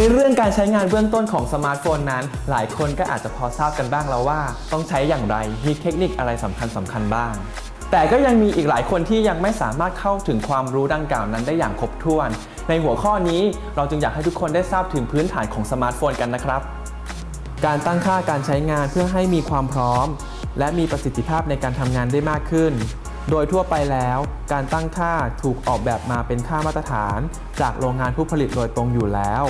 ในเรื่องการใช้งานเบื้องต้นของสมาร์ทโฟนนั้น หลายคนก็อาจจะพอทราบกันบ้างแล้วว่า ต้องใช้อย่างไร มีเทคนิคอะไรสำคัญสำคัญบ้าง แต่ก็ยังมีอีกหลายคนที่ยังไม่สามารถเข้าถึงความรู้ดังกล่าวนั้นได้อย่างครบถ้วน ในหัวข้อนี้เราจึงอยากให้ทุกคนได้ทราบถึงพื้นฐานของสมาร์ทโฟนกันนะครับ การตั้งค่าการใช้งานเพื่อให้มีความพร้อม และมีประสิทธิภาพในการทำงานได้มากขึ้นโดยทั่วไปแล้ว การตั้งค่าถูกออกแบบมาเป็นค่ามาตรฐาน จากโรงงานผู้ผลิตโดยตรงอยู่แล้ว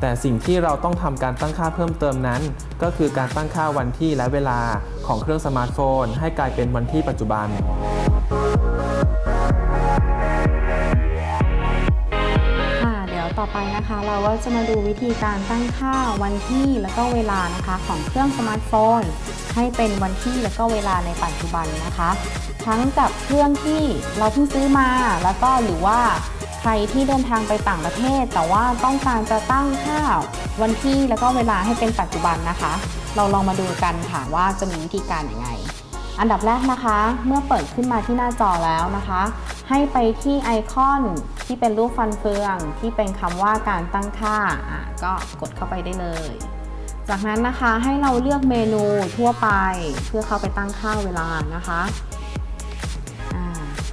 แต่สิ่งที่เราต้องทำการตั้งค่าเพิ่มเติมนั้น ก็คือการตั้งค่าวันที่และเวลาของเครื่องสมาร์ทโฟน ให้กลายเป็นวันที่ปัจจุบันค่ะเดี๋ยวต่อไปนะคะ เราก็จะมาดูวิธีการตั้งค่าวันที่แล้วก็เวลานะคะ ของเครื่องสมาร์ทโฟน ให้เป็นวันที่แล้วก็เวลาในปัจจุบันนะคะ ทั้งกับเครื่องที่เราเพิ่งซื้อมาแล้วก็หรือว่า ใครที่เดินทางไปต่างประเทศ แต่ว่าต้องการจะตั้งค่าวันที่แล้วก็เวลาให้เป็นปัจจุบันนะคะ เราลองมาดูกันค่ะว่าจะมีวิธีการยังไง อันดับแรกนะคะ เมื่อเปิดขึ้นมาที่หน้าจอแล้วนะคะ ให้ไปที่ไอคอนที่เป็นรูปฟันเฟือง ที่เป็นคำว่าการตั้งค่าอะก็กดเข้าไปได้เลยจากนั้นนะคะให้เราเลือกเมนูทั่วไปเพื่อเข้าไปตั้งค่าเวลานะคะ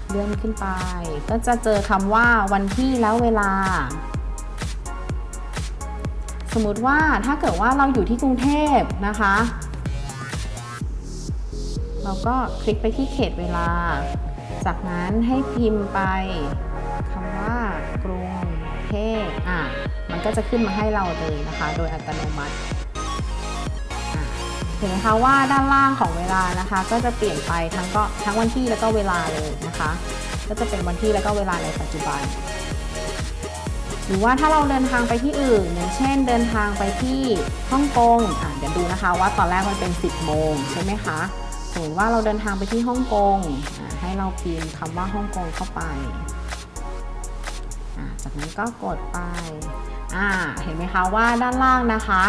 เลื่อนขึ้นไป ก็จะเจอคำว่าวันที่แล้วเวลา สมมติว่าถ้าเกิดว่าเราอยู่ที่กรุงเทพนะคะ เราก็คลิกไปที่เขตเวลา จากนั้นให้พิมพ์ไปคำว่ากรุงเทพอะมันก็จะขึ้นมาให้เราเลยนะคะ โดยอัตโนมัติ เห็นไหมคะว่าด้านล่างของเวลานะคะ ก็จะเปลี่ยนไปทั้งก็ทั้งวันที่แล้วก็เวลาเลยนะคะ ก็จะเป็นวันที่แล้วก็เวลาในปัจจุบัน หรือว่าถ้าเราเดินทางไปที่อื่น อย่างเช่น เดินทางไปที่ฮ่องกงอะเดี๋ยวดูนะคะ ว่าตอนแรกมันเป็น 10 โมงใช่ไหมคะสมมติว่าเราเดินทางไปที่ฮ่องกงให้เราพิมพ์คำว่าฮ่องกงเข้าไปจากนั้นก็กดไปเห็นไหมคะว่าด้านล่างนะคะ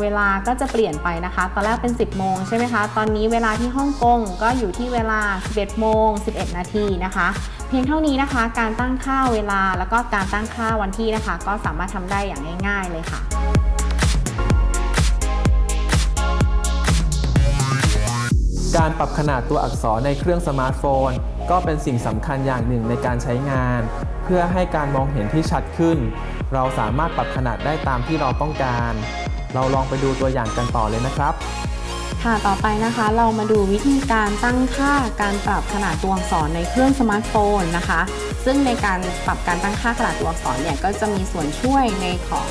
เวลาก็จะเปลี่ยนไปนะคะ ตอนแรกเป็น 10 โมงใช่ไหมคะ ตอนนี้เวลาที่ฮ่องกงก็อยู่ที่เวลา 11 โมง 11 นาทีนะคะ เพียงเท่านี้นะคะ การตั้งค่าเวลาแล้วก็การตั้งค่าวันที่นะคะ ก็สามารถทำได้อย่างง่าย ๆ เลยค่ะการปรับขนาดตัวอักษรในเครื่องสมาร์ทโฟน ก็เป็นสิ่งสำคัญอย่างหนึ่งในการใช้งาน เพื่อให้การมองเห็นที่ชัดขึ้น เราสามารถปรับขนาดได้ตามที่เราต้องการ เราลองไปดูตัวอย่างกันต่อเลยนะครับ ค่ะต่อไปนะคะเรามาดูวิธีการตั้งค่าการปรับขนาดตัวอักษรในเครื่องสมาร์ทโฟนนะคะ ซึ่งในการปรับการตั้งค่าขนาดตัวอักษรเนี่ยก็จะมีส่วนช่วยในของ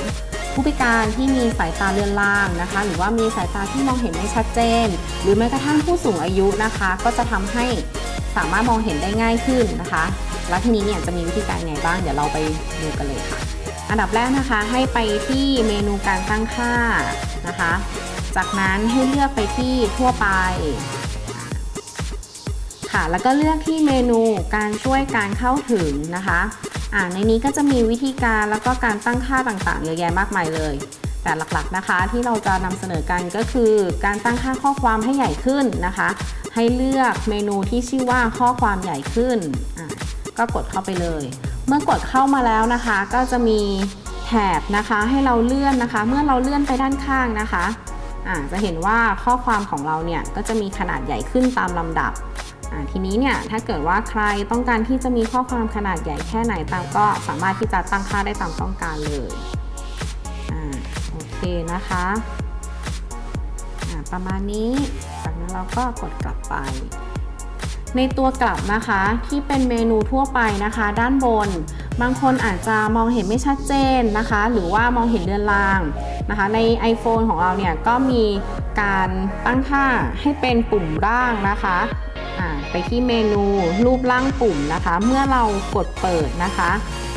ผู้พิการที่มีสายตาเลือนรางนะคะ หรือว่ามีสายตาที่มองเห็นไม่ชัดเจน หรือแม้กระทั่งผู้สูงอายุนะคะ ก็จะทำให้สามารถมองเห็นได้ง่ายขึ้นนะคะ แล้วทีนี้เนี่ยจะมีวิธีการไงบ้าง เดี๋ยวเราไปดูกันเลยค่ะ อันดับแรกนะคะให้ไปที่เมนูการตั้งค่านะคะ จากนั้นให้เลือกไปที่ทั่วไปค่ะแล้วก็เลือกที่เมนูการช่วยการเข้าถึงนะคะอ่าในนี้ก็จะมีวิธีการแล้วก็การตั้งค่าต่างๆเยอะแยะมากมายเลย แต่หลักๆนะคะที่เราจะนำเสนอกันก็คือการตั้งค่าข้อความให้ใหญ่ขึ้นนะคะ ให้เลือกเมนูที่ชื่อว่าข้อความใหญ่ขึ้นอ่าก็กดเข้าไปเลย เมื่อกดเข้ามาแล้วนะคะ ก็จะมีแถบนะคะให้เราเลื่อนนะคะ เมื่อเราเลื่อนไปด้านข้างนะคะอ่าจะเห็นว่าข้อความของเราเนี่ยก็จะมีขนาดใหญ่ขึ้นตามลำดับทีนี้เนี่ยถ้าเกิดว่าใครต้องการที่จะมีข้อความขนาดใหญ่แค่ไหนตามก็สามารถที่จะตั้งค่าได้ตามต้องการเลยอโอเคนะคะประมาณนี้ จากนั้นเราก็กดกลับไป ในตัวกลับนะคะที่เป็นเมนูทั่วไปนะคะ ด้านบน บางคนอาจจะมองเห็นไม่ชัดเจนนะคะ หรือว่ามองเห็นเรือนรางนะคะ ใน iPhone ของเราเนี่ยก็มีการตั้งค่าให้เป็นปุ่มร่างนะคะไปที่เมนูรูปร่างปุ่มนะคะ เมื่อเรากดเปิดนะคะ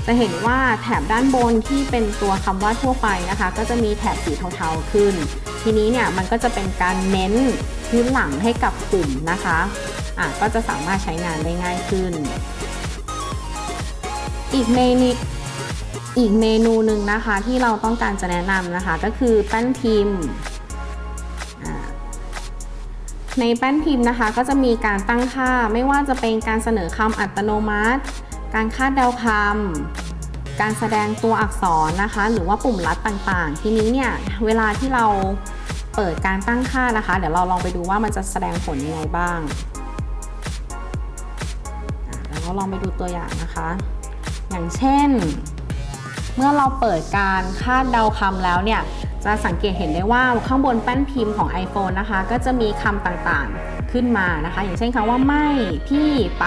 จะเห็นว่าแถบด้านบนที่เป็นตัวคำว่าทั่วไปนะคะ ก็จะมีแถบสีเทาๆขึ้น ทีนี้เนี่ยมันก็จะเป็นการเน้นพื้นหลังให้กับปุ่มนะคะ ก็จะสามารถใช้งานได้ง่ายขึ้น อีกเมนูอีกเมนูหนึ่งนะคะที่เราต้องการจะแนะนำนะคะ ก็คือแป้นพิมพ์ ในแป้นพิมพ์นะคะ ก็จะมีการตั้งค่าไม่ว่าจะเป็นการเสนอคำอัตโนมัติ การคาดเดาคำการแสดงตัวอักษรนะคะ หรือว่าปุ่มลัดต่างๆ ทีนี้เนี่ยเวลาที่เราเปิดการตั้งค่านะคะ เดี๋ยวเราลองไปดูว่ามันจะแสดงผลยังไงบ้าง เดี๋ยวเราลองไปดูตัวอย่างนะคะ อย่างเช่น เมื่อเราเปิดการคาดเดาคำแล้วเนี่ย จะสังเกตเห็นได้ว่าข้างบนแป้นพิมพ์ของ iPhone นะคะ ก็จะมีคำต่างๆขึ้นมานะคะ อย่างเช่นคำว่าไม่ที่ไป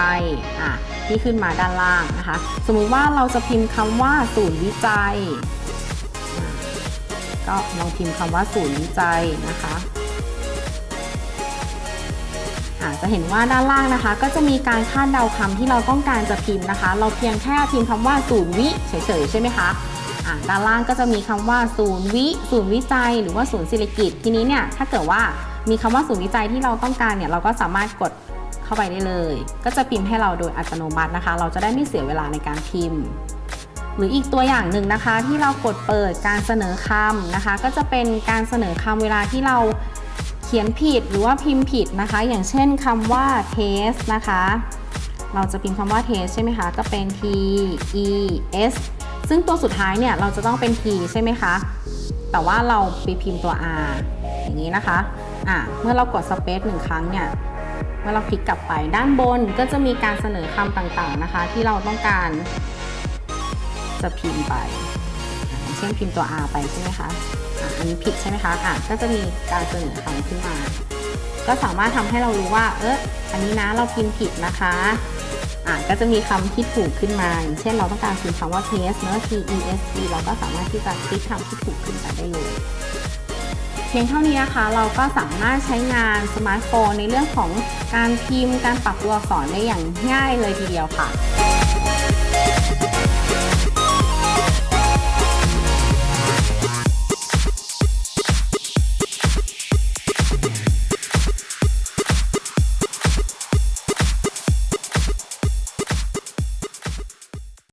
อะที่ขึ้นมาด้านล่างนะคะ สมมุติว่าเราจะพิมพ์คำว่าศูนย์วิจัย ก็ลองพิมพ์คำว่าศูนย์วิจัยนะคะ จะเห็นว่าด้านล่างนะคะ ก็จะมีการคาดเดาคำที่เราต้องการจะพิมพ์นะคะ เราเพียงแค่พิมพ์คำว่าศูนย์วิเฉยๆใช่ไหมคะด้านล่างก็จะมีคำว่าศูนย์วิศูนย์วิจัย หรือว่าศูนย์ศิริกิตทีนี้เนี่ยถ้าเกิดว่ามีคำว่าศูนย์วิจัยที่เราต้องการเนี่ยเราก็สามารถกดเข้าไปได้เลย ก็จะพิมพ์ให้เราโดยอัตโนมัตินะคะ เราจะได้ไม่เสียเวลาในการพิมพ์ หรืออีกตัวอย่างหนึ่งนะคะ ที่เรากดเปิดการเสนอคำนะคะ ก็จะเป็นการเสนอคำเวลาที่เรา ขียนผิดหรือว่าพิมพ์ผิดนะคะ อย่างเช่นคำว่า test นะคะ เราจะพิมพ์คำว่า test ใช่ไหมคะ ก็เป็น t e s ซึ่งตัวสุดท้ายเนี่ยเราจะต้องเป็น t ใช่ไหมคะ แต่ว่าเราไปพิมพ์ตัว r อย่างนี้นะคะ อะ เมื่อเรากด space หนึ่งครั้งเนี่ย เมื่อเราคลิกกลับไปด้านบนก็จะมีการเสนอคำต่างๆนะคะ ที่เราต้องการจะพิมพ์ไป เช่นพิมพ์ตัว R ไปใช่ไหมคะ อันนี้ผิดใช่ไหมคะอะก็จะมีการเสนอคำขึ้นมา ก็สามารถทำให้เรารู้ว่า เอออันนี้นะเราพิมพ์ผิดนะคะอะก็จะมีคำที่ถูกขึ้นมาอย่างเช่นเราต้องการพิมพ์คำว่า test เนอะ T E S T เราก็สามารถที่จะคลิกคำที่ถูกขึ้นไปได้เลยเพียงเท่านี้นะคะเราก็สามารถใช้งานสมาร์ทโฟนในเรื่องของการพิมพ์การปรับตัวอักษรได้อย่างง่ายเลยทีเดียวค่ะ